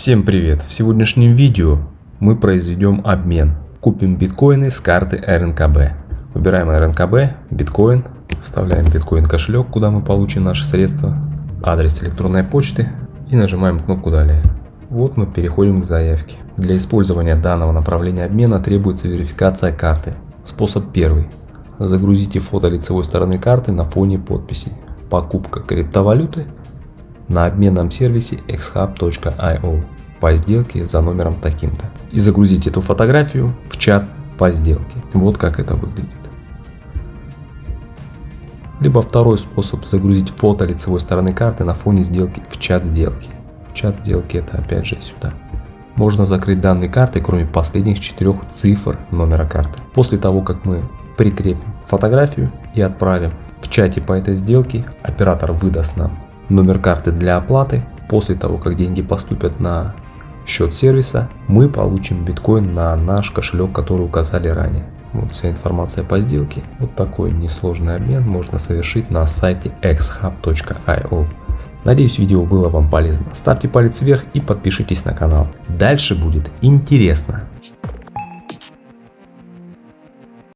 Всем привет! В сегодняшнем видео мы произведем обмен. Купим биткоины с карты РНКБ. Выбираем РНКБ, биткоин, вставляем биткоин кошелек, куда мы получим наши средства, адрес электронной почты и нажимаем кнопку далее. Вот мы переходим к заявке. Для использования данного направления обмена требуется верификация карты. Способ первый. Загрузите фото лицевой стороны карты на фоне подписи. Покупка криптовалюты на обменном сервисе xhub.io по сделке за номером таким-то. И загрузить эту фотографию в чат по сделке. Вот как это выглядит. Либо второй способ загрузить фото лицевой стороны карты на фоне сделки в чат сделки. В чат сделки это опять же сюда. Можно закрыть данные карты, кроме последних четырех цифр номера карты. После того, как мы прикрепим фотографию и отправим в чате по этой сделке, оператор выдаст нам номер карты для оплаты. После того, как деньги поступят на счет сервиса, мы получим биткоин на наш кошелек, который указали ранее. Вот вся информация по сделке. Вот такой несложный обмен можно совершить на сайте xhub.io. Надеюсь видео было вам полезно. Ставьте палец вверх и подпишитесь на канал. Дальше будет интересно.